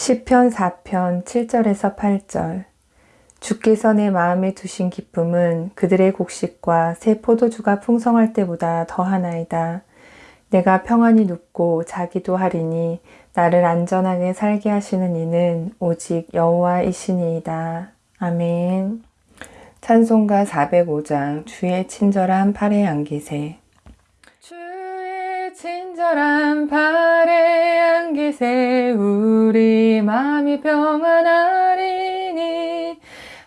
시편 4편 7절에서 8절 주께서 내 마음에 두신 기쁨은 그들의 곡식과 새 포도주가 풍성할 때보다 더하나이다. 내가 평안히 눕고 자기도 하리니 나를 안전하게 살게 하시는 이는 오직 여호와이시니이다. 아멘 찬송가 405장 주의 친절한 팔에 안기세 주의 친절한 팔에 안기세 우리 마음이 평안하리니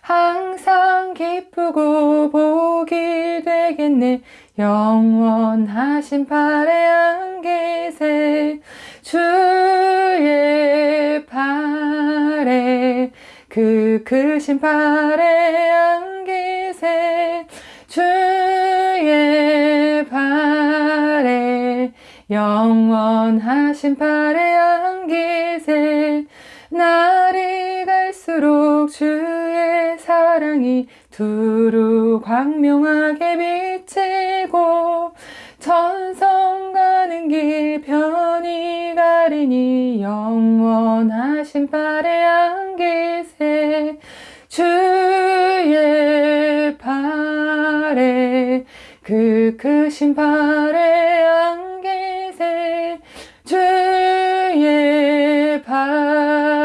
항상 기쁘고 복이 되겠네. 영원하신 팔에 안기세. 주의 팔에 그 크신 팔에 안기세. 주의 팔에 영원하신 팔에 안기세 날이 갈수록 주의 사랑이 두루 광명하게 비치고 천성 가는 길 편히 가리니 영원하신 팔에 안기세 주의 팔에 그 크신 팔에 안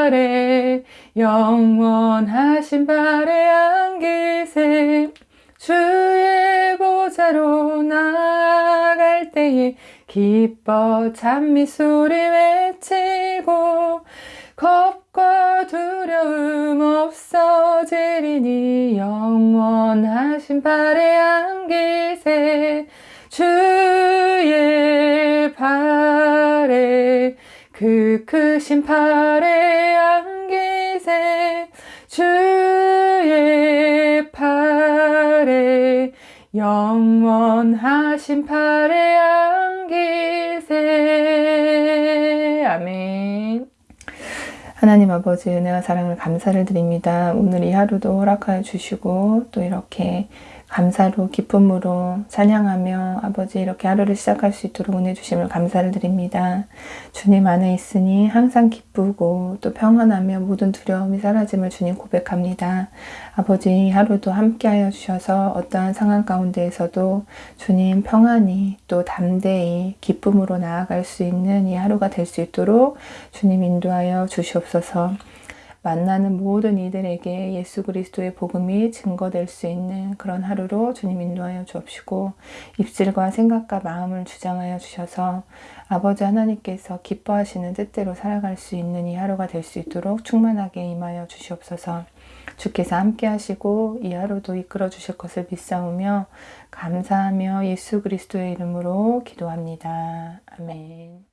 팔에 영원하신 팔에 안기세 주의 보좌로 나아갈 때에 기뻐 찬미 소리 외치고 겁과 두려움 없어지리니 영원하신 팔에 안기세 주의 팔에 그 크신 팔에 영원하신 팔에 안기세 아멘 하나님 아버지 은혜와 사랑을 감사를 드립니다. 오늘 이 하루도 허락하여 주시고 또 이렇게 감사로 기쁨으로 찬양하며 아버지 이렇게 하루를 시작할 수 있도록 은혜 주심을 감사를 드립니다. 주님 안에 있으니 항상 기쁘고 또 평안하며 모든 두려움이 사라짐을 주님 고백합니다. 아버지 하루도 함께하여 주셔서 어떠한 상황 가운데에서도 주님 평안히 또 담대히 기쁨으로 나아갈 수 있는 이 하루가 될 수 있도록 주님 인도하여 주시옵소서. 만나는 모든 이들에게 예수 그리스도의 복음이 증거될 수 있는 그런 하루로 주님 인도하여 주옵시고 입술과 생각과 마음을 주장하여 주셔서 아버지 하나님께서 기뻐하시는 뜻대로 살아갈 수 있는 이 하루가 될 수 있도록 충만하게 임하여 주시옵소서 주께서 함께 하시고 이 하루도 이끌어 주실 것을 믿사오며 감사하며 예수 그리스도의 이름으로 기도합니다. 아멘